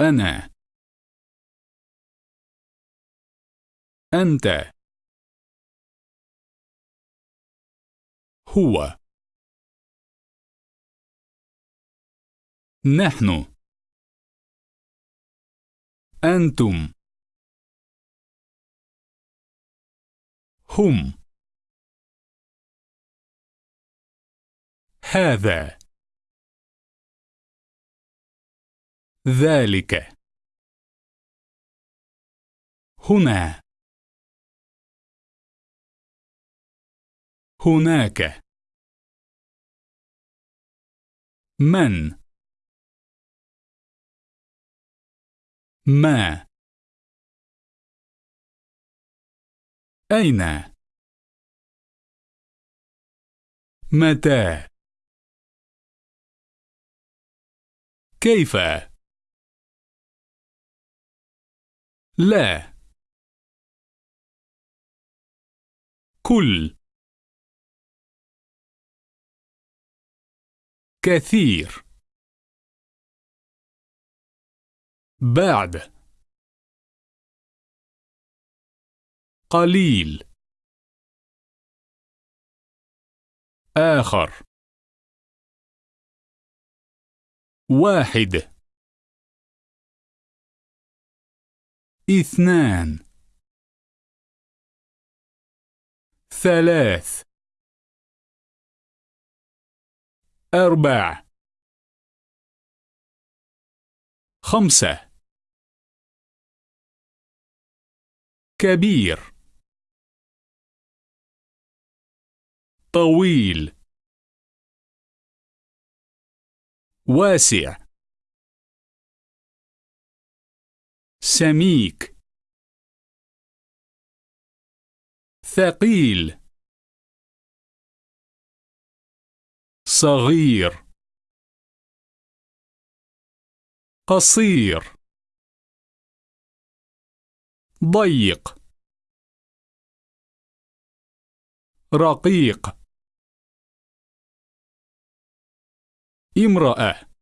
أنا. أنت. هو. نحن. أنتم. هم. هذا. ذلك. هنا. هناك. من. ما. أين. متى. كيف. لا. كل. كثير. بعد. قليل. آخر. واحد. اثنان. ثلاث. أربع. خمسة. كبير. طويل. واسع. سميك ثقيل صغير قصير ضيق رقيق امرأة.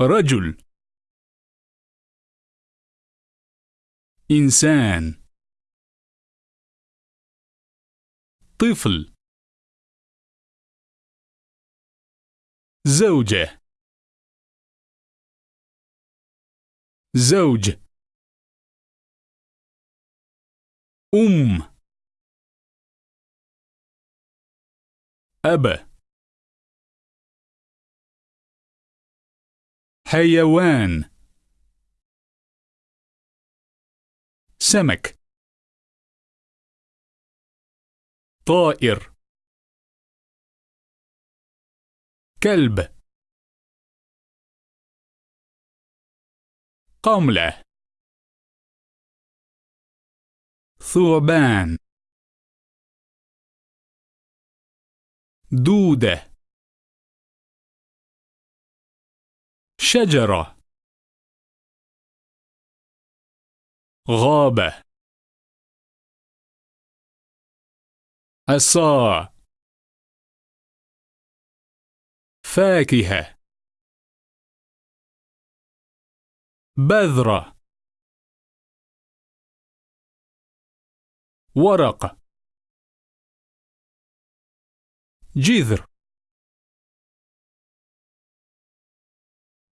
رجل. إنسان. طفل. زوجة. زوج. أم. أب. حيوان. سمك. طائر. كلب. قملة. ثعبان. دودة. شجرة. غابة. عصا فاكهة. بذرة. ورق. جذر.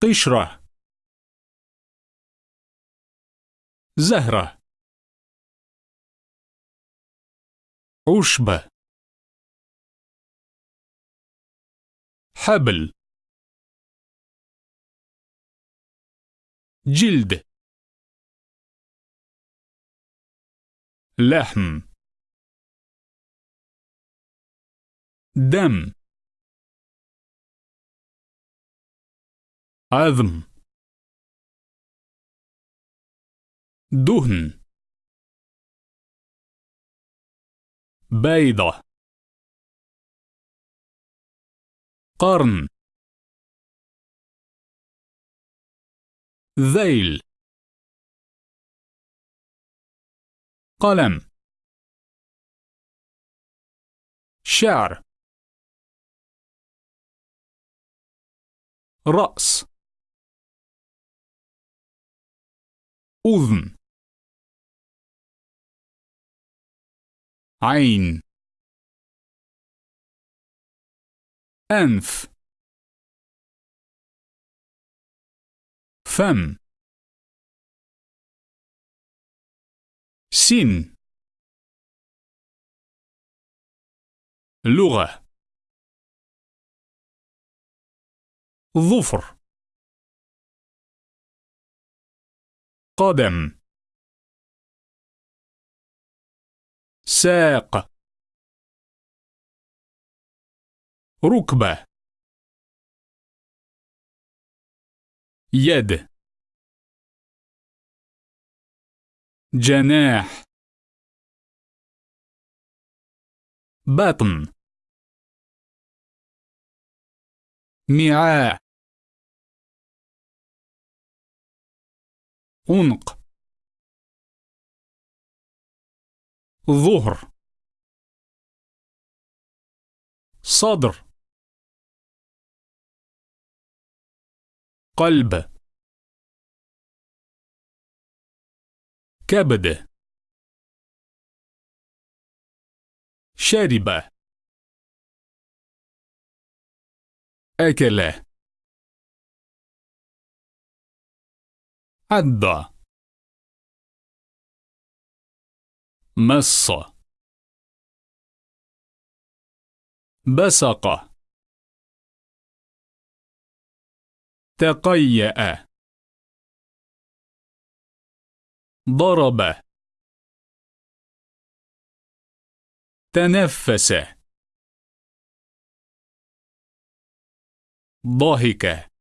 قشرة زهرة. عشبة. حبل. جلد. لحم. دم. عظم. دهن. بيضة. قرن. ذيل. قلم. شعر. رأس. أذن عين أنف فم سن لغة ظفر قدم. ساق. ركبة. يد. جناح. بطن. ميعاء عنق ظهر. صدر. قلب. كبد. شرب أكل عد مص بسق. تقيأ. ضرب. تنفس. ضحك.